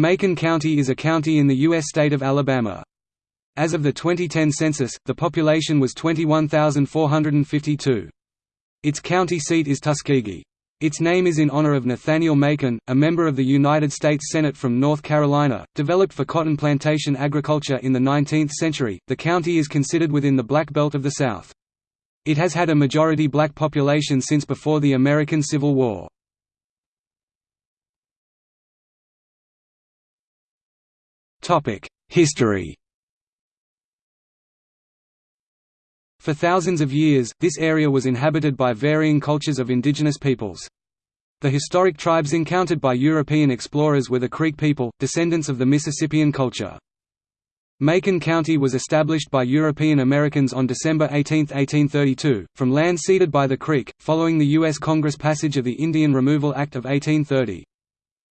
Macon County is a county in the U.S. state of Alabama. As of the 2010 census, the population was 21,452. Its county seat is Tuskegee. Its name is in honor of Nathaniel Macon, a member of the United States Senate from North Carolina, developed for cotton plantation agriculture in the 19th century. The county is considered within the Black Belt of the South. It has had a majority black population since before the American Civil War. History For thousands of years, this area was inhabited by varying cultures of indigenous peoples. The historic tribes encountered by European explorers were the Creek people, descendants of the Mississippian culture. Macon County was established by European Americans on December 18, 1832, from land ceded by the Creek, following the U.S. Congress passage of the Indian Removal Act of 1830.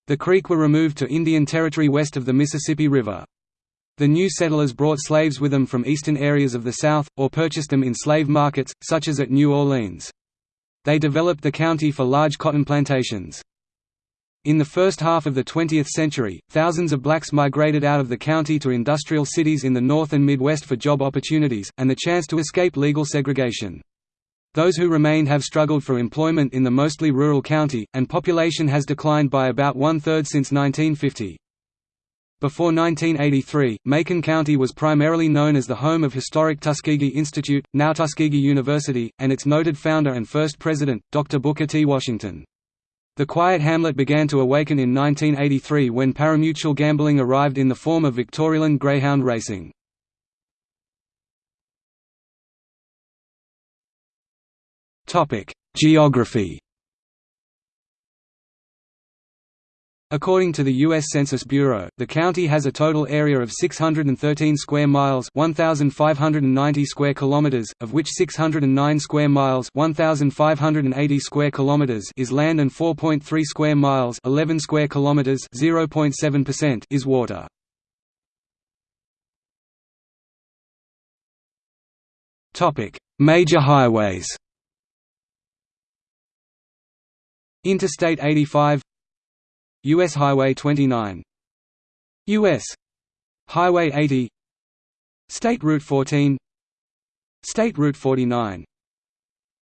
The Creek were removed to Indian Territory west of the Mississippi River. The new settlers brought slaves with them from eastern areas of the South, or purchased them in slave markets, such as at New Orleans. They developed the county for large cotton plantations. In the first half of the 20th century, thousands of blacks migrated out of the county to industrial cities in the North and Midwest for job opportunities, and the chance to escape legal segregation. Those who remained have struggled for employment in the mostly rural county, and population has declined by about one-third since 1950. Before 1983, Macon County was primarily known as the home of historic Tuskegee Institute, now Tuskegee University, and its noted founder and first president, Dr. Booker T. Washington. The quiet hamlet began to awaken in 1983 when pari-mutuel gambling arrived in the form of VictoryLand greyhound racing. Geography According to the U.S. Census Bureau, the county has a total area of 613 square miles 1,590 square kilometers, of which 609 square miles 1,580 square kilometers is land and 4.3 square miles 11 square kilometers 0.7% is water. Topic: Major highways Interstate 85 US Highway 29 US Highway 80 State Route 14 State Route 49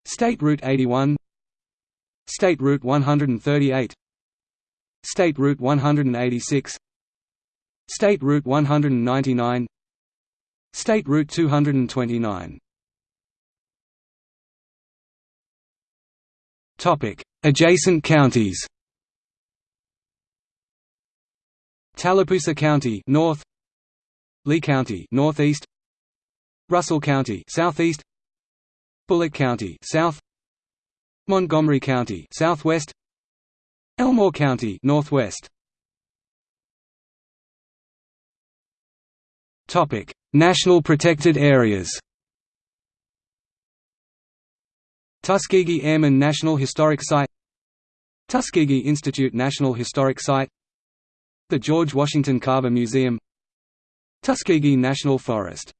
State Route 81 State Route 138 State Route 186 State Route 199 State Route 229 Topic Adjacent counties. Tallapoosa County north. Lee County northeast. Russell County southeast. Bullock County south. Montgomery County southwest. Elmore County northwest. Topic National protected areas. Tuskegee Airmen National Historic Site Tuskegee Institute National Historic Site The George Washington Carver Museum Tuskegee National Forest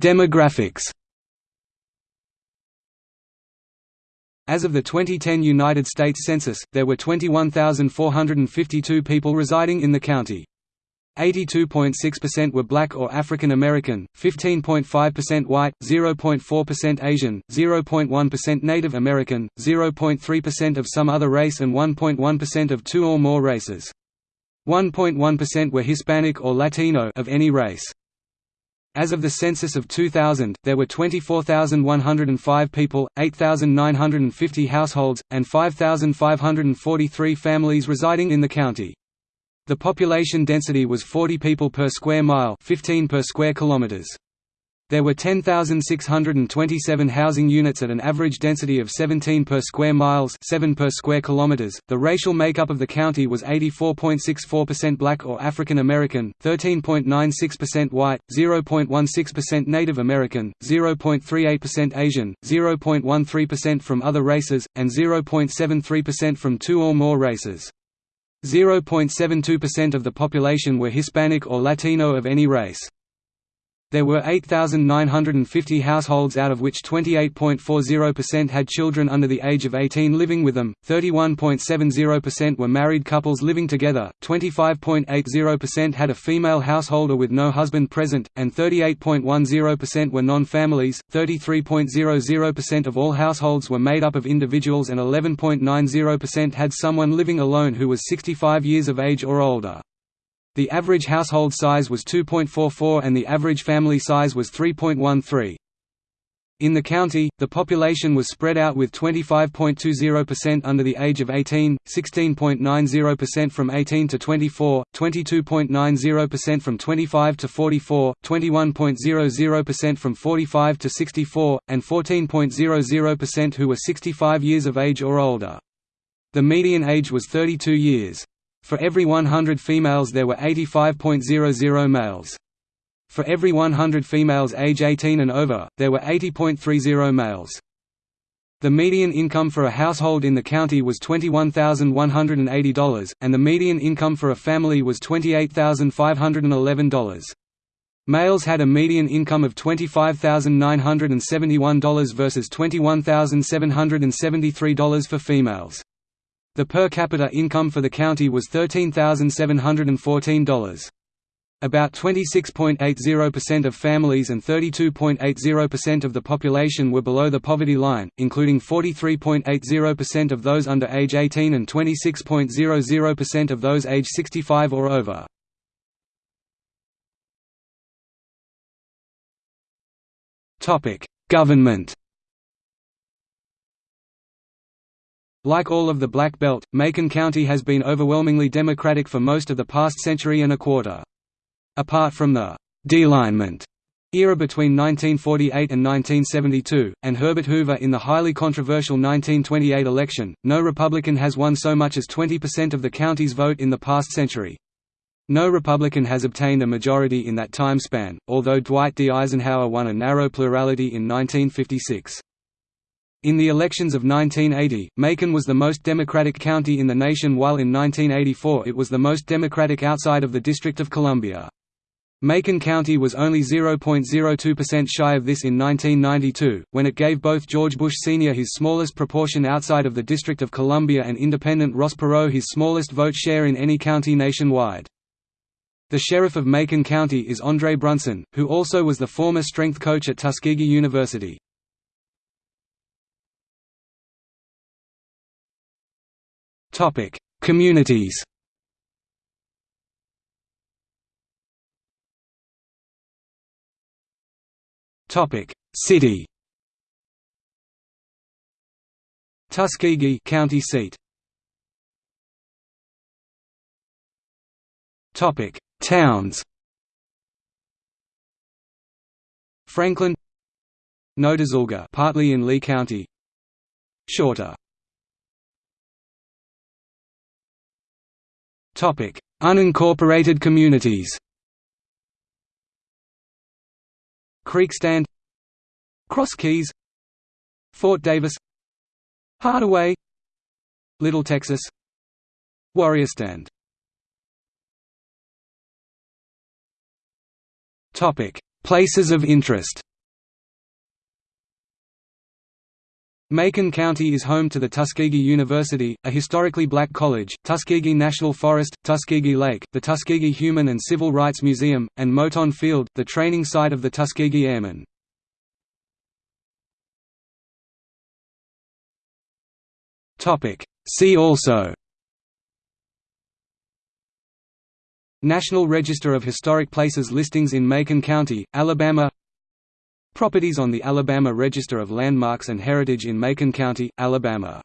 Demographics As of the 2010 United States Census, there were 21,452 people residing in the county. 82.6% were black or African American, 15.5% white, 0.4% Asian, 0.1% Native American, 0.3% of some other race and 1.1% of two or more races. 1.1% were Hispanic or Latino of any race. As of the census of 2000, there were 24,105 people, 8,950 households, and 5,543 families residing in the county. The population density was 40 people per square mile 15 per square kilometers. There were 10,627 housing units at an average density of 17 per square miles 7 per square kilometers. The racial makeup of the county was 84.64% black or African American, 13.96% white, 0.16% Native American, 0.38% Asian, 0.13% from other races, and 0.73% from two or more races. 0.72% of the population were Hispanic or Latino of any race. There were 8,950 households out of which 28.40% had children under the age of 18 living with them, 31.70% were married couples living together, 25.80% had a female householder with no husband present, and 38.10% were non-families, 33.00% of all households were made up of individuals and 11.90% had someone living alone who was 65 years of age or older. The average household size was 2.44 and the average family size was 3.13. In the county, the population was spread out with 25.20% under the age of 18, 16.90% from 18 to 24, 22.90% from 25 to 44, 21.00% from 45 to 64, and 14.00% who were 65 years of age or older. The median age was 32 years. For every 100 females there were 85.00 males. For every 100 females age 18 and over, there were 80.30 males. The median income for a household in the county was $21,180, and the median income for a family was $28,511. Males had a median income of $25,971 versus $21,773 for females. The per capita income for the county was $13,714. About 26.80% of families and 32.80% of the population were below the poverty line, including 43.80% of those under age 18 and 26.00% of those age 65 or over. Government Like all of the Black Belt, Macon County has been overwhelmingly Democratic for most of the past century and a quarter. Apart from the «dealignment» era between 1948 and 1972, and Herbert Hoover in the highly controversial 1928 election, no Republican has won so much as 20% of the county's vote in the past century. No Republican has obtained a majority in that time span, although Dwight D. Eisenhower won a narrow plurality in 1956. In the elections of 1980, Macon was the most Democratic county in the nation while in 1984 it was the most Democratic outside of the District of Columbia. Macon County was only 0.02% shy of this in 1992, when it gave both George Bush Sr. his smallest proportion outside of the District of Columbia and independent Ross Perot his smallest vote share in any county nationwide. The sheriff of Macon County is Andre Brunson, who also was the former strength coach at Tuskegee University. Topic: Communities. Topic: City. Tuskegee county seat. Topic: Towns. Franklin Notasulga partly in Lee County Shorter Unincorporated communities. Creekstand, Cross Keys, Fort Davis, Hardaway, Little Texas, Warriorstand. Topic: Places of interest. Macon County is home to the Tuskegee University, a historically black college, Tuskegee National Forest, Tuskegee Lake, the Tuskegee Human and Civil Rights Museum, and Moton Field, the training site of the Tuskegee Airmen. See also. National Register of Historic Places listings in Macon County, Alabama Properties on the Alabama Register of Landmarks and Heritage in Macon County, Alabama